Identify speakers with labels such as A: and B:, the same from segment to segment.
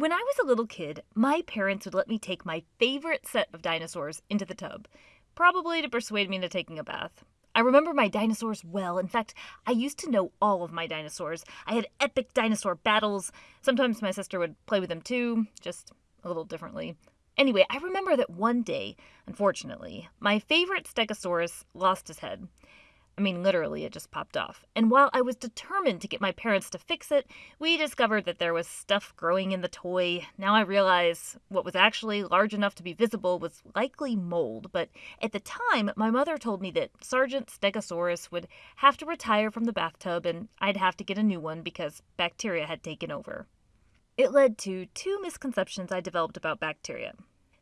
A: When I was a little kid, my parents would let me take my favorite set of dinosaurs into the tub, probably to persuade me into taking a bath. I remember my dinosaurs well. In fact, I used to know all of my dinosaurs. I had epic dinosaur battles. Sometimes my sister would play with them too, just a little differently. Anyway, I remember that one day, unfortunately, my favorite Stegosaurus lost his head. I mean, literally, it just popped off. And while I was determined to get my parents to fix it, we discovered that there was stuff growing in the toy. Now I realize what was actually large enough to be visible was likely mold, but at the time, my mother told me that Sergeant Stegosaurus would have to retire from the bathtub and I'd have to get a new one because bacteria had taken over. It led to two misconceptions I developed about bacteria.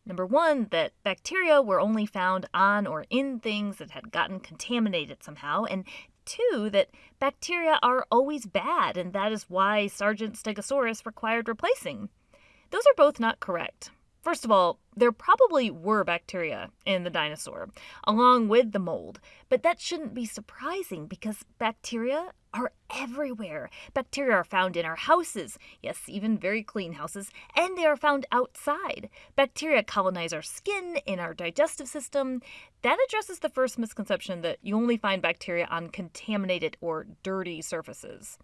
A: Number one, that bacteria were only found on or in things that had gotten contaminated somehow. And two, that bacteria are always bad, and that is why Sergeant Stegosaurus required replacing. Those are both not correct. First of all, there probably were bacteria in the dinosaur, along with the mold, but that shouldn't be surprising because bacteria are everywhere. Bacteria are found in our houses, yes, even very clean houses, and they are found outside. Bacteria colonize our skin, in our digestive system. That addresses the first misconception that you only find bacteria on contaminated or dirty surfaces.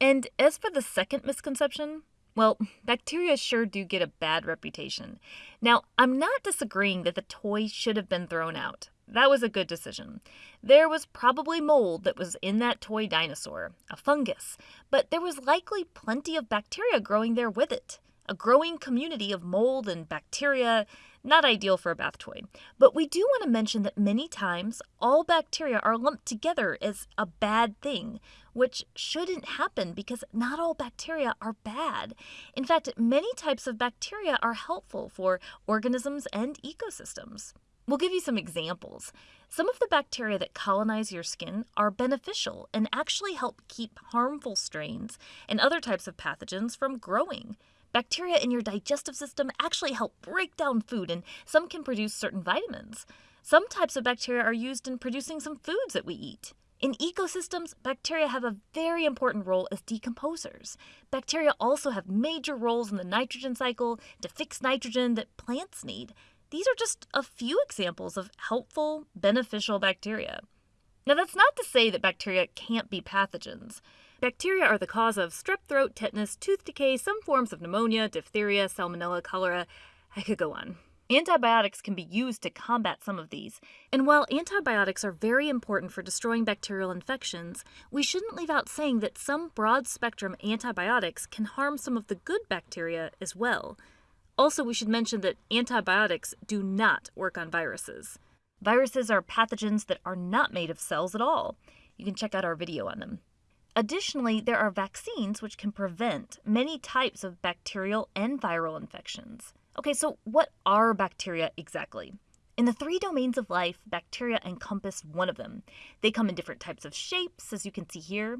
A: And as for the second misconception, well, bacteria sure do get a bad reputation. Now, I'm not disagreeing that the toy should have been thrown out. That was a good decision. There was probably mold that was in that toy dinosaur, a fungus, but there was likely plenty of bacteria growing there with it. A growing community of mold and bacteria, not ideal for a bath toy. But we do want to mention that many times all bacteria are lumped together as a bad thing, which shouldn't happen because not all bacteria are bad. In fact, many types of bacteria are helpful for organisms and ecosystems. We'll give you some examples. Some of the bacteria that colonize your skin are beneficial and actually help keep harmful strains and other types of pathogens from growing. Bacteria in your digestive system actually help break down food, and some can produce certain vitamins. Some types of bacteria are used in producing some foods that we eat. In ecosystems, bacteria have a very important role as decomposers. Bacteria also have major roles in the nitrogen cycle to fix nitrogen that plants need. These are just a few examples of helpful, beneficial bacteria. Now, that's not to say that bacteria can't be pathogens. Bacteria are the cause of strep throat, tetanus, tooth decay, some forms of pneumonia, diphtheria, salmonella, cholera. I could go on. Antibiotics can be used to combat some of these. And while antibiotics are very important for destroying bacterial infections, we shouldn't leave out saying that some broad spectrum antibiotics can harm some of the good bacteria as well. Also, we should mention that antibiotics do not work on viruses. Viruses are pathogens that are not made of cells at all. You can check out our video on them. Additionally, there are vaccines which can prevent many types of bacterial and viral infections. Okay, so what are bacteria exactly? In the three domains of life, bacteria encompass one of them. They come in different types of shapes, as you can see here.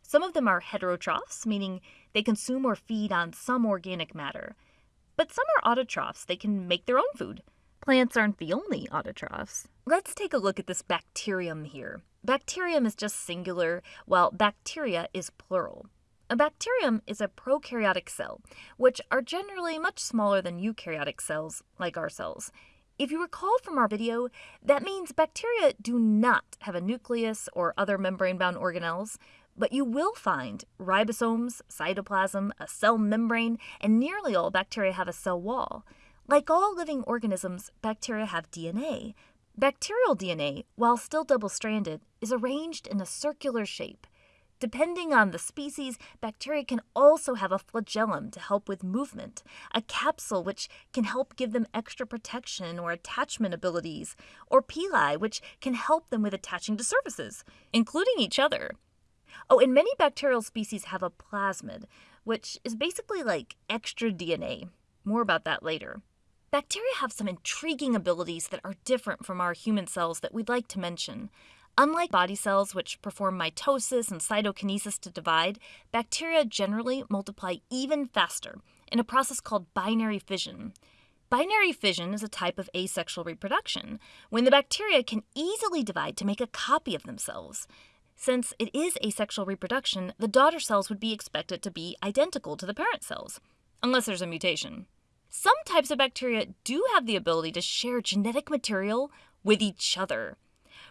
A: Some of them are heterotrophs, meaning they consume or feed on some organic matter. But some are autotrophs, they can make their own food. Plants aren't the only autotrophs. Let's take a look at this bacterium here. Bacterium is just singular, while bacteria is plural. A bacterium is a prokaryotic cell, which are generally much smaller than eukaryotic cells, like our cells. If you recall from our video, that means bacteria do not have a nucleus or other membrane-bound organelles, but you will find ribosomes, cytoplasm, a cell membrane, and nearly all bacteria have a cell wall. Like all living organisms, bacteria have DNA. Bacterial DNA, while still double-stranded, is arranged in a circular shape. Depending on the species, bacteria can also have a flagellum to help with movement, a capsule which can help give them extra protection or attachment abilities, or pili which can help them with attaching to surfaces, including each other. Oh, and many bacterial species have a plasmid, which is basically like extra DNA. More about that later. Bacteria have some intriguing abilities that are different from our human cells that we'd like to mention. Unlike body cells, which perform mitosis and cytokinesis to divide, bacteria generally multiply even faster in a process called binary fission. Binary fission is a type of asexual reproduction, when the bacteria can easily divide to make a copy of themselves. Since it is asexual reproduction, the daughter cells would be expected to be identical to the parent cells. unless there's a mutation. Some types of bacteria do have the ability to share genetic material with each other.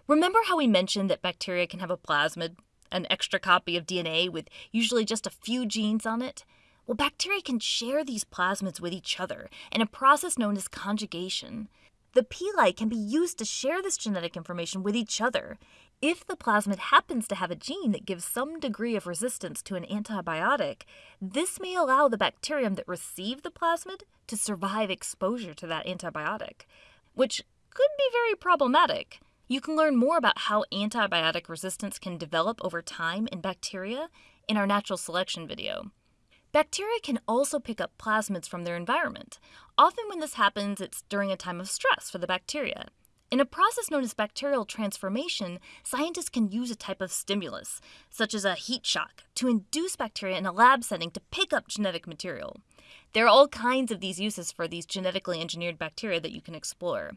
A: Remember how we mentioned that bacteria can have a plasmid, an extra copy of DNA with usually just a few genes on it? Well, bacteria can share these plasmids with each other in a process known as conjugation. The pili can be used to share this genetic information with each other. If the plasmid happens to have a gene that gives some degree of resistance to an antibiotic, this may allow the bacterium that received the plasmid to survive exposure to that antibiotic, which could be very problematic. You can learn more about how antibiotic resistance can develop over time in bacteria in our natural selection video. Bacteria can also pick up plasmids from their environment. Often, when this happens, it's during a time of stress for the bacteria. In a process known as bacterial transformation, scientists can use a type of stimulus, such as a heat shock, to induce bacteria in a lab setting to pick up genetic material. There are all kinds of these uses for these genetically engineered bacteria that you can explore.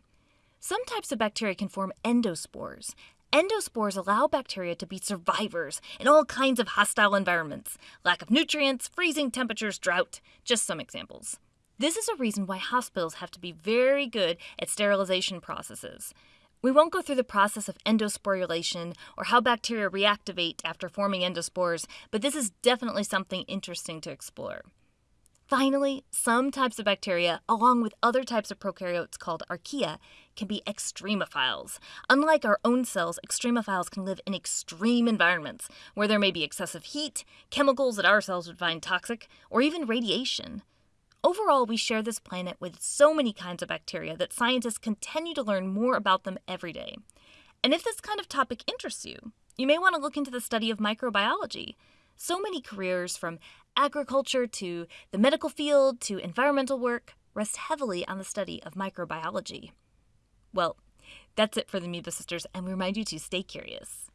A: Some types of bacteria can form endospores, Endospores allow bacteria to be survivors in all kinds of hostile environments lack of nutrients, freezing temperatures, drought, just some examples. This is a reason why hospitals have to be very good at sterilization processes. We won't go through the process of endosporulation or how bacteria reactivate after forming endospores, but this is definitely something interesting to explore. Finally, some types of bacteria, along with other types of prokaryotes called archaea, can be extremophiles. Unlike our own cells, extremophiles can live in extreme environments where there may be excessive heat, chemicals that our cells would find toxic, or even radiation. Overall, we share this planet with so many kinds of bacteria that scientists continue to learn more about them every day. And if this kind of topic interests you, you may want to look into the study of microbiology. So many careers, from agriculture to the medical field to environmental work, rest heavily on the study of microbiology. Well, that's it for the Amoeba Sisters, and we remind you to stay curious.